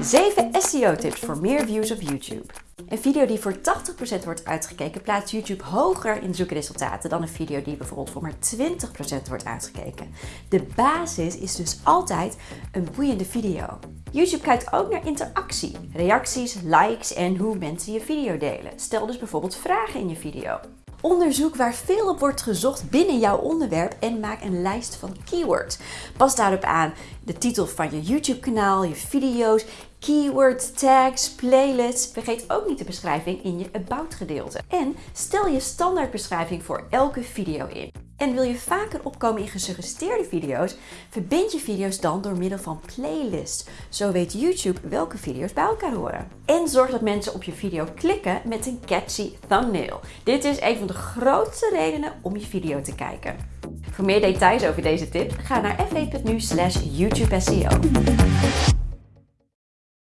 7 SEO-tips voor meer views op YouTube. Een video die voor 80% wordt uitgekeken plaatst YouTube hoger in zoekresultaten dan een video die bijvoorbeeld voor maar 20% wordt uitgekeken. De basis is dus altijd een boeiende video. YouTube kijkt ook naar interactie, reacties, likes en hoe mensen je video delen. Stel dus bijvoorbeeld vragen in je video. Onderzoek waar veel op wordt gezocht binnen jouw onderwerp en maak een lijst van keywords. Pas daarop aan de titel van je YouTube kanaal, je video's, keywords, tags, playlists. Vergeet ook niet de beschrijving in je About gedeelte. En stel je standaardbeschrijving voor elke video in. En wil je vaker opkomen in gesuggereerde video's, verbind je video's dan door middel van playlists. Zo weet YouTube welke video's bij elkaar horen. En zorg dat mensen op je video klikken met een catchy thumbnail. Dit is een van de grootste redenen om je video te kijken. Voor meer details over deze tip, ga naar fv.nu slash YouTube SEO.